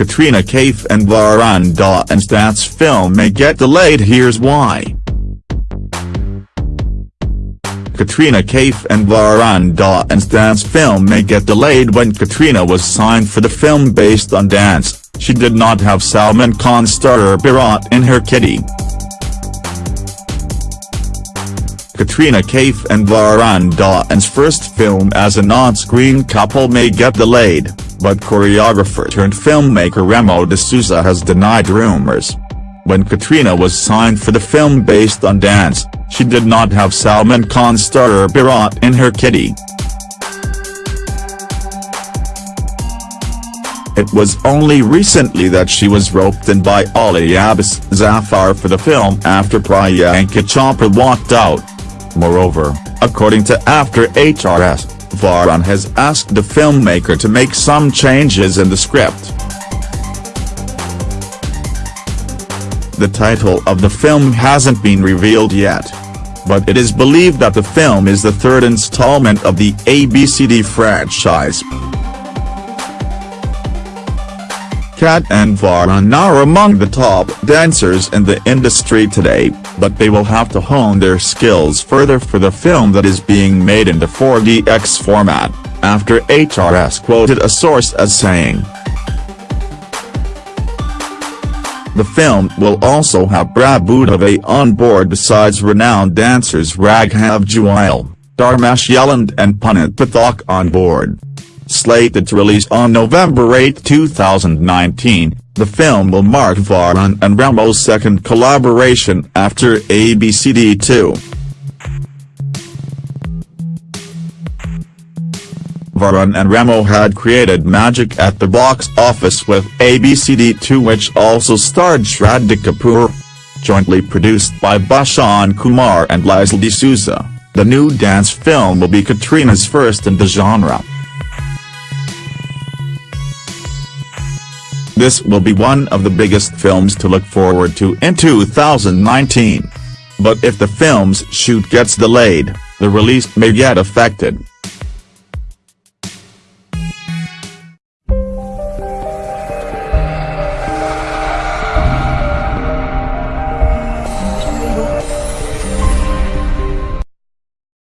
Katrina Kaif and Varun Dhawan's dance film may get delayed here's why. Katrina Kaif and Varun Dhawan's dance film may get delayed when Katrina was signed for the film based on dance, she did not have Salman Khan star Bharat in her kitty. Katrina Kaif and Varun Dhawan's first film as an on-screen couple may get delayed, but choreographer turned filmmaker Remo D'Souza has denied rumors. When Katrina was signed for the film based on dance, she did not have Salman Khan star Bharat in her kitty. It was only recently that she was roped in by Ali Abbas Zafar for the film after Priyanka Chopra walked out. Moreover, according to After HRS, Varun has asked the filmmaker to make some changes in the script. The title of the film hasn't been revealed yet. But it is believed that the film is the third installment of the ABCD franchise. Kat and Varun are among the top dancers in the industry today, but they will have to hone their skills further for the film that is being made in the 4DX format, after HRS quoted a source as saying. The film will also have Prabhu Deva on board besides renowned dancers Raghav Juyal, Dharmesh Yelande and Punit Pathak on board. Slated to release on November 8, 2019, the film will mark Varun and Remo's second collaboration after ABCD2. Varun and Remo had created magic at the box office with ABCD2 which also starred Shraddha Kapoor. Jointly produced by Bhushan Kumar and Lizelle D'Souza, the new dance film will be Katrina's first in the genre. This will be one of the biggest films to look forward to in 2019. But if the film's shoot gets delayed, the release may get affected.